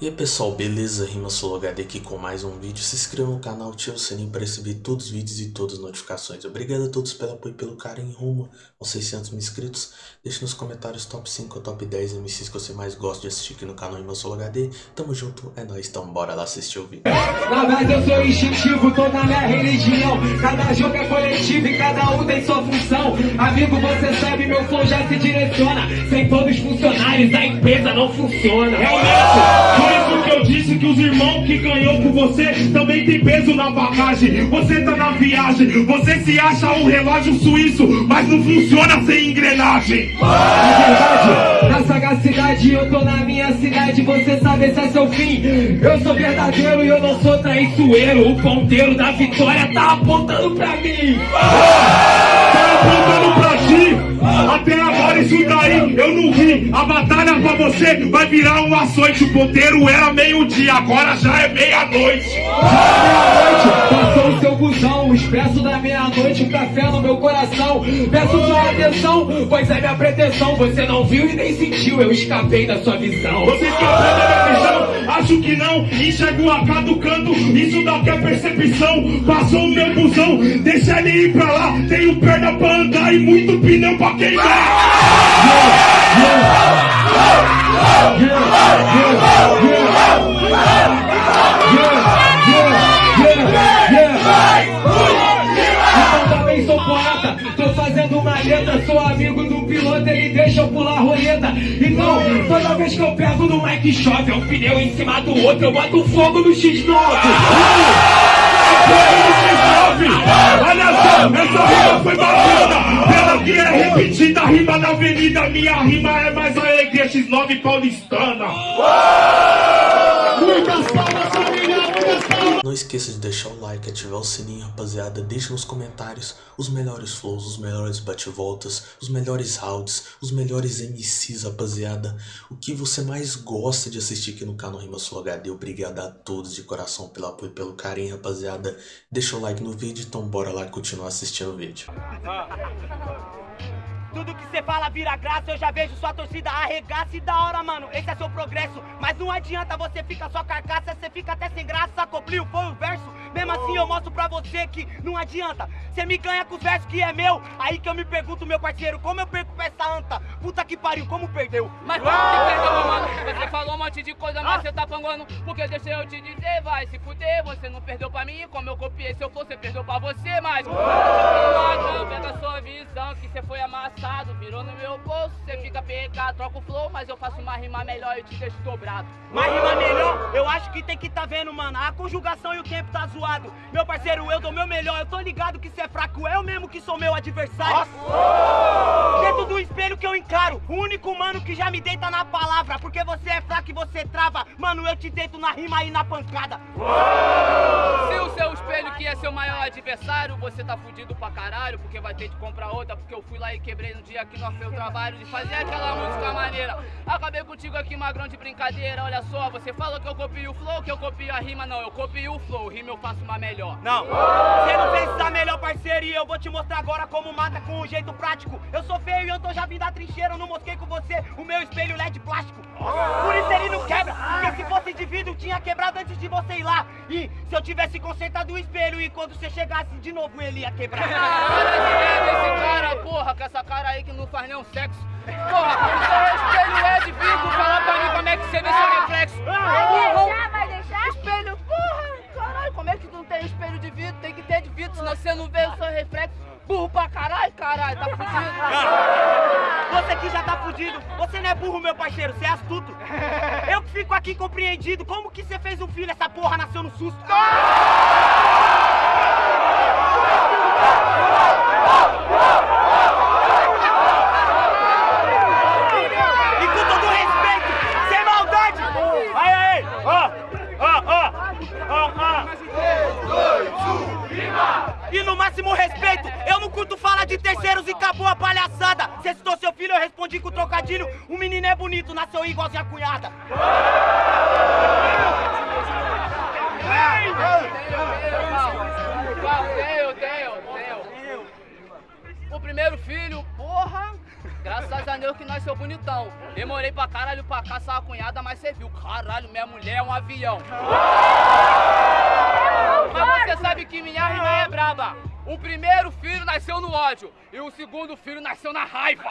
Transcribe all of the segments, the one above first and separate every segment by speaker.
Speaker 1: E aí pessoal, beleza? Rima HD aqui com mais um vídeo. Se inscreva no canal, ative o sininho para receber todos os vídeos e todas as notificações. Obrigado a todos pelo apoio e pelo carinho rumo aos 600 mil inscritos. Deixe nos comentários top 5 ou top 10 MCs que você mais gosta de assistir aqui no canal Rima HD. Tamo junto, é nóis, então bora lá assistir o vídeo.
Speaker 2: Na verdade eu sou instintivo, tô na minha religião. Cada jogo é coletivo e cada um tem sua função. Amigo, você sabe, meu flow já se direciona. Sem todos os funcionários, a empresa não funciona.
Speaker 3: Por isso disse que os irmãos que ganhou com você também tem peso na bagagem. Você tá na viagem, você se acha um relógio suíço, mas não funciona sem engrenagem.
Speaker 2: Na verdade, na sagacidade eu tô na minha cidade, você sabe esse é seu fim. Eu sou verdadeiro e eu não sou traiçoeiro. O ponteiro da vitória tá apontando pra mim.
Speaker 3: Tá apontando pra ti. Até agora isso daí eu não vi. A batalha pra você vai virar um açoite. O ponteiro era meio-dia, agora já é meia-noite.
Speaker 2: Meia-noite, passou o seu busão, o expresso da meia-noite, café no meu coração. Peço sua atenção, pois é minha pretensão. Você não viu e nem sentiu, eu escapei da sua visão.
Speaker 3: Você esqueceu da minha visão? Acho que não. Enxergo o AK do canto, isso daqui é percepção. Passou o meu busão, deixa ele ir pra lá. Tenho perna pra andar e muito pneu pra queimar.
Speaker 2: Eu também sou poeta, tô fazendo uma sou amigo piloto, ele deixa eu pular a roleta. Então, toda vez que eu pego no mic chove, é um pneu em cima do outro, eu boto fogo no X9.
Speaker 3: Olha só, essa rima foi bacana. Pela que é repetida, a rima da avenida. Minha rima é mais alegria, X9 paulistana. Muitas palmas,
Speaker 1: esqueça de deixar o like, ativar o sininho, rapaziada. Deixe nos comentários os melhores flows, os melhores bate-voltas, os melhores rounds, os melhores MCs, rapaziada. O que você mais gosta de assistir aqui no canal Rima Sul HD. Obrigado a todos de coração pelo apoio e pelo carinho, rapaziada. Deixa o like no vídeo, então bora lá continuar assistindo o vídeo.
Speaker 4: Você fala vira graça, eu já vejo sua torcida arregaça e da hora, mano, esse é seu progresso. Mas não adianta você ficar só carcaça, você fica até sem graça. Coplio foi o verso, mesmo assim eu mostro pra você que não adianta. Você me ganha com os versos que é meu, aí que eu me pergunto, meu parceiro, como eu perco pra essa anta? Puta que pariu, como perdeu?
Speaker 5: Mas como você perdeu, meu mano? Você falou um monte de coisa, mas você tá panguando. Porque deixa eu te dizer, vai se fuder. Você não perdeu pra mim, como eu copiei seu flow, você perdeu pra você, mas. Não pega a sua visão, que você foi amassado. Virou no meu bolso, você fica PK, troca o flow, mas eu faço uma rima melhor e te deixo dobrado.
Speaker 4: Mas rima melhor, eu acho que tem que tá vendo, mano. A conjugação e o tempo tá zoado. Meu parceiro, eu dou meu melhor. Eu tô ligado que cê é fraco, eu mesmo que sou meu adversário. Dentro do espelho que eu encaro. O único mano que já me deita na palavra. Porque você é fraco e você trava. Mano, eu te deito na rima e na pancada.
Speaker 5: Se o seu espelho que é seu maior adversário, você tá fudido pra caralho, porque vai ter que comprar outra, porque eu fui lá e quebrei no dia nós fez o trabalho de fazer aquela música maneira. Acabei contigo aqui, magrão de brincadeira, olha só, você falou que eu copio o flow, que eu copio a rima, não, eu copio o flow, rima eu faço uma melhor.
Speaker 4: Não, você não fez essa melhor parceria. Eu vou te mostrar agora como mata com um jeito prático. Eu sou feio e eu tô já vindo da trincheira. Eu não mosquei com você o meu espelho LED plástico. Por isso ele não quebra. Porque se fosse vidro, tinha quebrado antes de você ir lá. E se eu tivesse consertado o espelho e quando você chegasse de novo ele ia quebrar.
Speaker 5: Direto esse cara, porra, com essa cara aí que não faz nenhum sexo. Porra, o seu espelho é de vidro, fala pra mim como é que você vê seu reflexo.
Speaker 6: Vai deixar, vai deixar?
Speaker 5: Espelho, porra, caralho, como é que não tem espelho de vidro? Tem que ter de vidro, senão você não vê o seu reflexo. Burro pra caralho, caralho, tá fudido.
Speaker 4: Você que já tá fudido. Você não é burro, meu parceiro. Você é astuto. Eu que fico aqui compreendido. Como que você fez um filho? Essa porra nasceu no susto. Terceiros e acabou a palhaçada. Você citou seu filho, eu respondi com trocadilho. O menino é bonito, nasceu igualzinho a cunhada.
Speaker 5: O primeiro filho, porra, graças a Deus que nós seu bonitão. Demorei pra caralho pra caçar a cunhada, mas cê viu. Caralho, minha mulher é um avião. Mas você sabe que minha rima é braba. O primeiro filho nasceu no ódio e o segundo filho nasceu na raiva.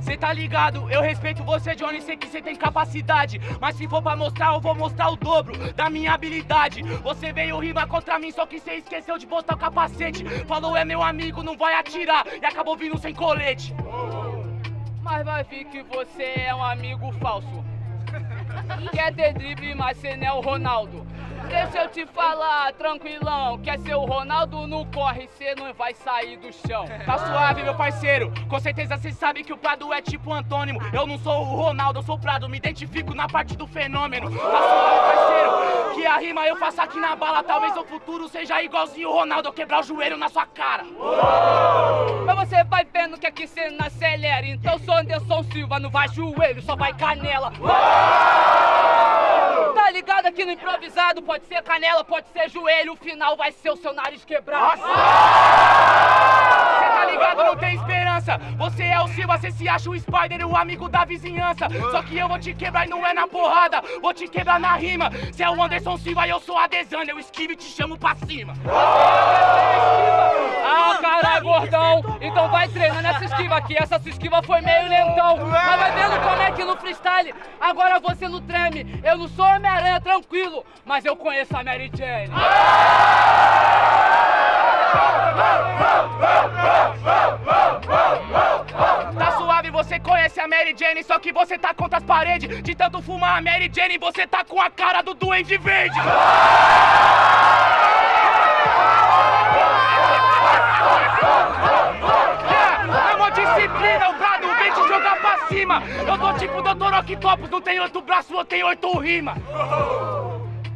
Speaker 7: Cê tá ligado? Eu respeito você, Johnny, sei que cê tem capacidade. Mas se for pra mostrar, eu vou mostrar o dobro da minha habilidade. Você veio rimar contra mim, só que cê esqueceu de botar o capacete. Falou é meu amigo, não vai atirar. E acabou vindo sem colete.
Speaker 5: Mas vai vir que você é um amigo falso. Quer ter drible, mas cê não é o Ronaldo. Deixa eu te falar, tranquilão. Quer ser o Ronaldo, não corre, cê não vai sair do chão.
Speaker 7: Tá suave, meu parceiro. Com certeza cê sabe que o Prado é tipo antônimo. Eu não sou o Ronaldo, eu sou o Prado. Me identifico na parte do fenômeno. Tá suave, parceiro. Que a rima eu faço aqui na bala. Talvez no futuro seja igualzinho o Ronaldo. Eu quebrar o joelho na sua cara.
Speaker 5: Mas você vai vendo que aqui cê não acelera. Então sou Anderson Silva, não vai joelho, só vai canela. Tá ligado aqui no improvisado? Pode ser canela, pode ser joelho. O final vai ser o seu nariz quebrado.
Speaker 7: Cê tá ligado? Não tem esperança. Você é o Silva, você se acha o Spider, o amigo da vizinhança. Só que eu vou te quebrar e não é na porrada. Vou te quebrar na rima. Cê é o Anderson Silva e eu sou a Desânia. Eu esquivo e te chamo pra cima.
Speaker 5: Ah, Então vai treinando essa esquiva aqui. Essa sua esquiva foi meio lentão. Mas vai vendo como é que no freestyle agora você não treme. Eu não sou Homem-Aranha, tranquilo, mas eu conheço a Mary Jane.
Speaker 7: Tá suave, você conhece a Mary Jane, só que você tá contra as paredes. De tanto fumar a Mary Jane, você tá com a cara do Duende Verde. Cima. Eu tô tipo Dr. Octopus, não tem oito braços, eu tenho oito rimas.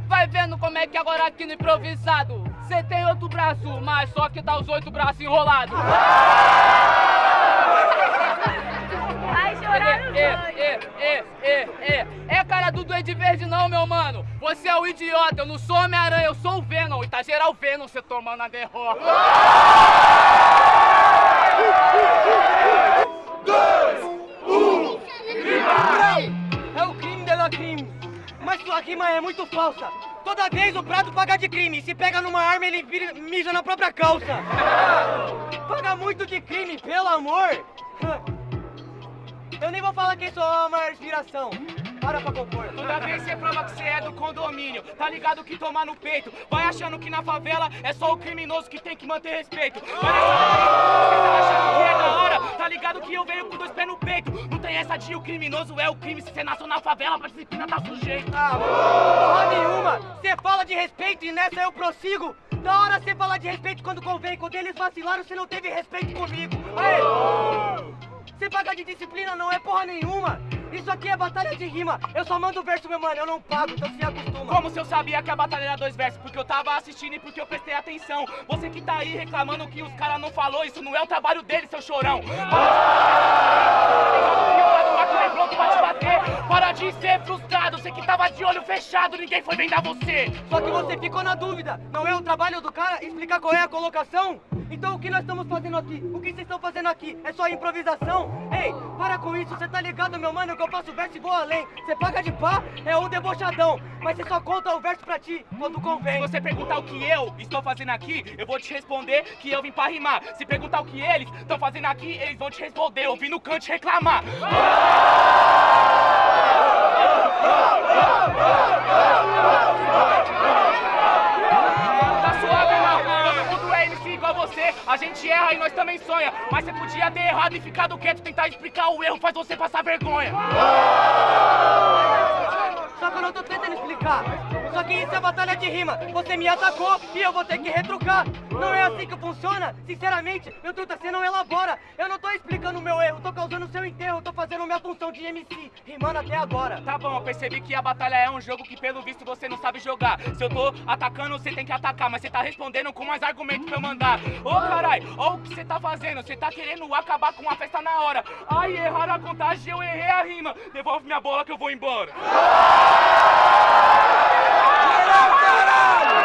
Speaker 5: Vai vendo como é que agora aqui no improvisado você tem outro braço, mas só que tá os oito braços enrolados.
Speaker 8: Vai chorar no
Speaker 5: É, é, é, é, é. Cara do Duende Verde não, meu mano. Você é o idiota, eu não sou Homem-Aranha, eu sou o Venom. E tá geral Venom você tomando a derrota.
Speaker 7: É sua rima é muito falsa. Toda vez o prato paga de crime. Se pega numa arma, ele mija na própria calça. Paga muito de crime, pelo amor. Eu nem vou falar quem sou a maior inspiração. Para pra compor. Toda vez você prova que você é do condomínio. Tá ligado que tomar no peito. Vai achando que na favela é só o criminoso que tem que manter respeito. Você tá achando que é da hora. Tá ligado que eu venho com dois pés no peito. Não tem essa de o criminoso é o crime. Se você nasceu na favela, pra disciplina tá sujeito. Ah, porra nenhuma. Você fala de respeito e nessa eu prossigo. Da hora você falar de respeito quando convém. Quando eles vacilaram, você não teve respeito comigo. Aê! Você paga de disciplina não é porra nenhuma. Isso aqui é batalha de rima. Eu só mando verso, meu mano. Eu não pago, então se acostuma. Como se eu sabia que a batalha era dois versos? Porque eu tava assistindo e porque eu prestei atenção. Você que tá aí reclamando que os caras não falou, isso não é o trabalho dele, seu chorão. Para de ser frustrado. Você que tava de olho fechado, ninguém foi vendar você. Só que você ficou na dúvida. Não é o trabalho do cara explicar qual é a colocação? Então o que nós estamos fazendo aqui? O que vocês estão fazendo aqui? É só improvisação? Ei, para com isso, você tá ligado, meu mano, que eu faço verso e vou além. Você paga de pá, é um debochadão. Mas você só conta o verso pra ti quando convém. Se você perguntar o que eu estou fazendo aqui, eu vou te responder que eu vim pra rimar. Se perguntar o que eles estão fazendo aqui, eles vão te responder. Eu vim no canto reclamar. Tá gente erra e nós também sonha. Mas você podia ter errado e ficado quieto. Tentar explicar o erro faz você passar vergonha. Só que eu não tô tentando explicar. Que isso é batalha de rima. Você me atacou e eu vou ter que retrucar. Não é assim que funciona. Sinceramente, meu truta, você não elabora. Eu não tô explicando o meu erro, tô causando seu enterro. Tô fazendo minha função de MC, rimando até agora. Tá bom, eu percebi que a batalha é um jogo que pelo visto você não sabe jogar. Se eu tô atacando, você tem que atacar. Mas você tá respondendo com mais argumentos pra eu mandar. Ô carai, ó o que você tá fazendo. Você tá querendo acabar com a festa na hora. Ai, erraram a contagem, eu errei a rima. Devolve minha bola que eu vou embora caralho!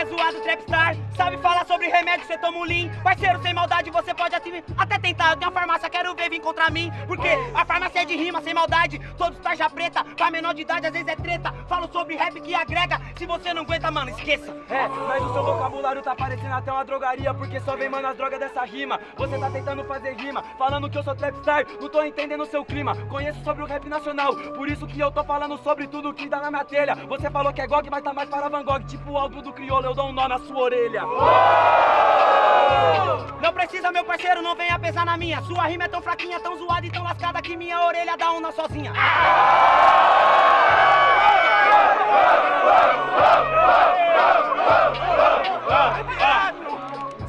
Speaker 4: É zoado, Trackstar, sabe falar sobre remédio, cê toma um lean. Parceiro, sem maldade, você pode até, até tentar. Eu tenho a farmácia, quero ver vir contra mim. Porque a farmácia é de rima, sem maldade. Todos tarja preta, pra menor de idade, às vezes é treta. Falo sobre rap que agrega. Se você não aguenta, mano, esqueça.
Speaker 9: É, mas o seu vocabulário tá parecendo até uma drogaria Porque só vem, mano, as drogas dessa rima. Você tá tentando fazer rima Falando que eu sou Trapstar Não tô entendendo o seu clima. Conheço sobre o rap nacional Por isso que eu tô falando sobre tudo que dá na minha telha. Você falou que é GOG, mas tá mais para Van Gogh Tipo o álbum do crioulo, eu dou um nó na sua orelha
Speaker 4: Não precisa, meu parceiro, não venha pesar na minha. Sua rima é tão fraquinha, tão zoada e tão lascada Que minha orelha dá um nó sozinha.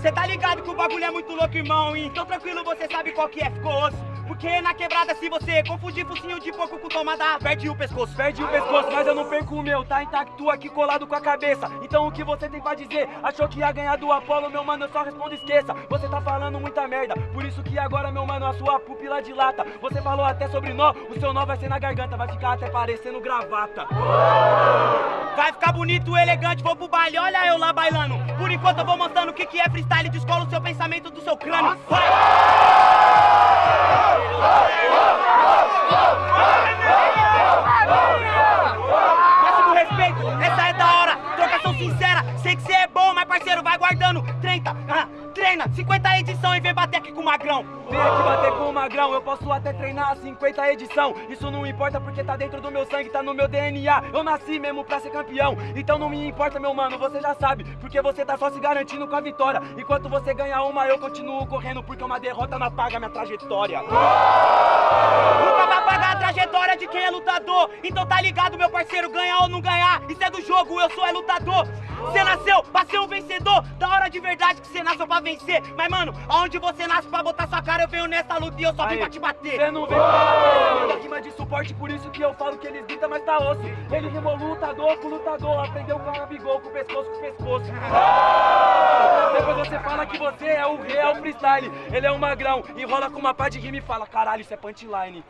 Speaker 4: Cê tá ligado que o bagulho é muito louco, irmão Então tranquilo, você sabe qual que é, ficou osso porque na quebrada se você confundir focinho de porco com tomada Perde o pescoço,
Speaker 9: Perde o pescoço, mas eu não perco o meu Tá intacto aqui colado com a cabeça. Então o que você tem pra dizer? Achou que ia ganhar do Apolo, meu mano, eu só respondo esqueça. Você tá falando muita merda. Por isso que agora, meu mano, a sua pupila dilata. Você falou até sobre nó, o seu nó vai ser na garganta. Vai ficar até parecendo gravata.
Speaker 4: Vai ficar bonito, elegante, vou pro baile, olha eu lá bailando. Por enquanto eu vou mostrando o que, que é freestyle. Descola o seu pensamento do seu crânio. Vai! Respeito, essa é da hora. Trocação sincera, sei que cê é bom Mas parceiro, vai guardando. 30, ah, treina. 50 edição e vem bater aqui com o magrão.
Speaker 9: Vem aqui bater com o magrão, eu posso até treinar a 50 edição. Isso não importa porque tá dentro do meu sangue, tá no meu DNA Eu nasci mesmo pra ser campeão, então não me importa meu mano, você já sabe. Porque você tá só se garantindo com a vitória. Enquanto você ganha uma, eu continuo correndo Porque uma derrota não apaga minha trajetória.
Speaker 4: Nunca vai pagar a trajetória de quem é lutador. Então tá ligado meu parceiro, ganhar ou não ganhar Isso é do jogo, eu sou é lutador Cê nasceu pra ser um vencedor. Da hora de verdade que cê nasceu pra vencer. Mas mano, aonde você nasce pra botar sua cara Eu venho nessa luta e eu só vim
Speaker 9: Aí,
Speaker 4: pra te bater.
Speaker 9: Cê não vem pra rima de suporte, por isso que eu falo que eles gritam, mas tá osso. Ele rimou lutador com lutador, aprendeu com a bigol, com pescoço com pescoço. Depois você fala que você é o real freestyle. Ele é um magrão, enrola com uma pá de rima e fala Caralho, isso é punchline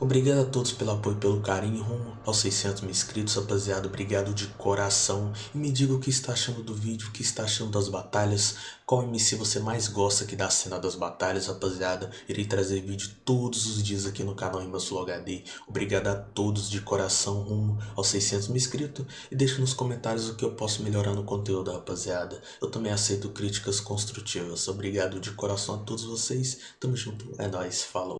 Speaker 1: Obrigado a todos pelo apoio e pelo carinho rumo aos 600 mil inscritos, rapaziada. Obrigado de coração. E me diga o que está achando do vídeo, o que está achando das batalhas. Qual MC você mais gosta aqui da cena das batalhas, rapaziada. Irei trazer vídeo todos os dias aqui no canal Rimas Flow HD. Obrigado a todos de coração rumo aos 600 mil inscritos. E deixe nos comentários o que eu posso melhorar no conteúdo, rapaziada. Eu também aceito críticas construtivas. Obrigado de coração a todos vocês. Tamo junto. É nóis. Falou.